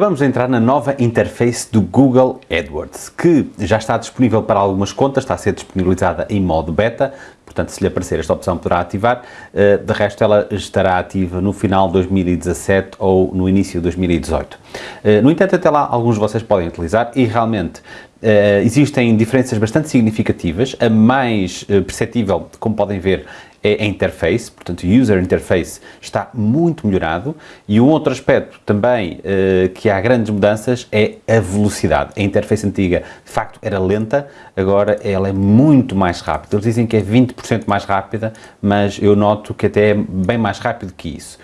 Acabamos de entrar na nova interface do Google AdWords, que já está disponível para algumas contas, está a ser disponibilizada em modo beta, portanto se lhe aparecer esta opção poderá ativar, eh, de resto ela estará ativa no final de 2017 ou no início de 2018. Eh, no entanto, até lá alguns de vocês podem utilizar e realmente Uh, existem diferenças bastante significativas, a mais perceptível, como podem ver, é a interface, portanto o user interface está muito melhorado e um outro aspecto também uh, que há grandes mudanças é a velocidade. A interface antiga de facto era lenta, agora ela é muito mais rápida. Eles dizem que é 20% mais rápida, mas eu noto que até é bem mais rápido que isso.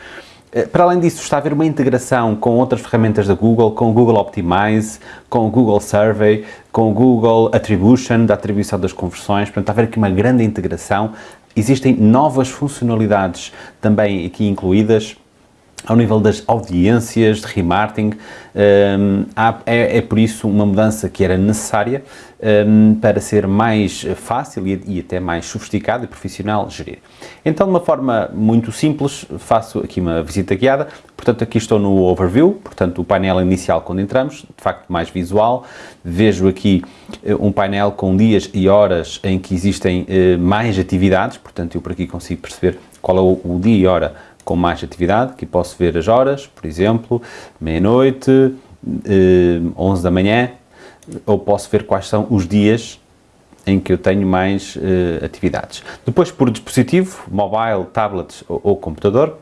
Eh, para além disso, está a haver uma integração com outras ferramentas da Google, com o Google Optimize, com o Google Survey, com o Google Attribution, da atribuição das conversões, portanto, está a haver aqui uma grande integração. Existem novas funcionalidades também aqui incluídas, ao nível das audiências, de remarketing, um, é, é, por isso uma mudança que era necessária um, para ser mais fácil e, e, até mais sofisticado e profissional gerir. Então, de uma forma muito simples, faço aqui uma visita guiada, portanto aqui estou no Overview, portanto o painel inicial quando entramos, de facto mais visual, vejo aqui eh, um painel com dias e horas em que existem uh, mais atividades, portanto eu por aqui consigo perceber qual é o, o dia e hora com mais atividade, que posso ver as horas, por exemplo, meia-noite, eh, 11 da manhã, ou posso ver quais são os dias em que eu tenho mais eh, atividades. Depois por dispositivo, mobile, tablet ou, ou computador,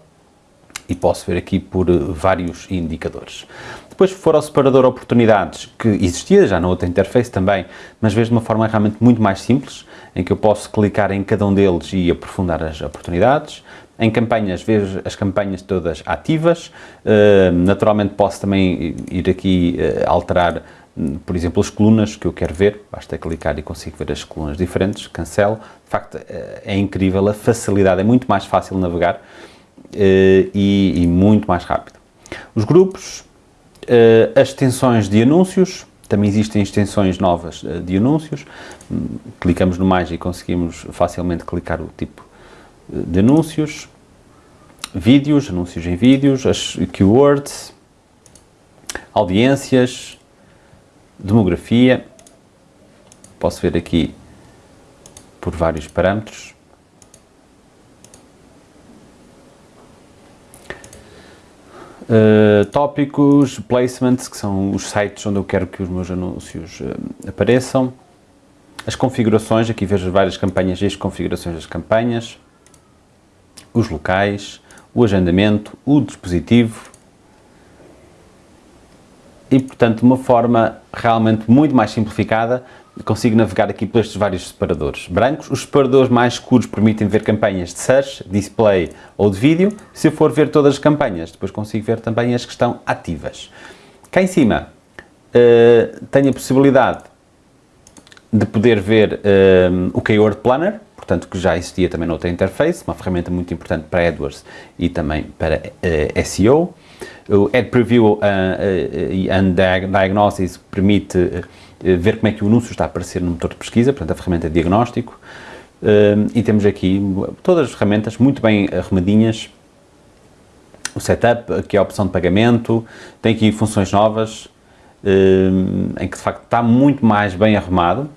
e posso ver aqui por eh, vários indicadores. Depois for ao separador oportunidades, que existia já na outra interface também, mas vejo de uma forma realmente muito mais simples, em que eu posso clicar em cada um deles e aprofundar as oportunidades. Em campanhas, vejo as campanhas todas ativas, uh, naturalmente posso também ir aqui uh, alterar, hum, por exemplo, as colunas que eu quero ver, basta clicar e consigo ver as colunas diferentes, cancelo, de facto uh, é incrível, a facilidade, é muito mais fácil navegar e, e, muito mais rápido. Os grupos, as extensões de anúncios, também existem extensões novas de anúncios, hum, clicamos no mais e conseguimos facilmente clicar o tipo de anúncios, vídeos, anúncios em vídeos, as keywords, audiências, demografia, posso ver aqui por vários parâmetros. Uh, tópicos, placements, que são os sites onde eu quero que os meus anúncios uh, apareçam. As configurações, aqui vejo várias campanhas e as configurações das campanhas os locais, o agendamento, o dispositivo e, portanto, de uma forma realmente muito mais simplificada, consigo navegar aqui por estes vários separadores brancos. Os separadores mais escuros permitem ver campanhas de search, display ou de vídeo. Se eu for ver todas as campanhas, depois consigo ver também as que estão ativas. Cá em cima uh, tenho a possibilidade de poder ver uh, o Keyword Planner, portanto, que já existia também noutra interface, uma ferramenta muito importante para AdWords e também para uh, eh, SEO. O Ad Preview uh, uh, and Diagnosis permite ver como é que o anúncio está a aparecer no motor de pesquisa, portanto, a ferramenta de diagnóstico. e temos aqui todas as ferramentas muito bem arrumadinhas. O setup, aqui a opção de pagamento, tem aqui funções novas, em que de facto está muito mais bem arrumado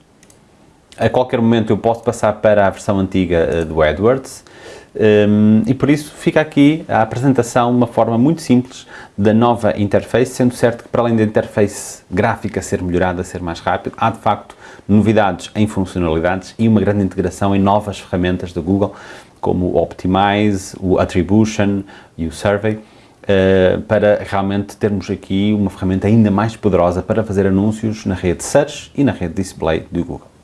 a qualquer momento eu posso passar para a versão antiga eh, do AdWords um, e por isso fica aqui a apresentação uma forma muito simples da nova interface, sendo certo que para além da interface gráfica ser melhorada, ser mais rápido, há de facto novidades em funcionalidades e uma grande integração em novas ferramentas da Google, como o Optimize, o Attribution e o Survey, uh, para realmente termos aqui uma ferramenta ainda mais poderosa para fazer anúncios na rede Search e na rede Display do Google.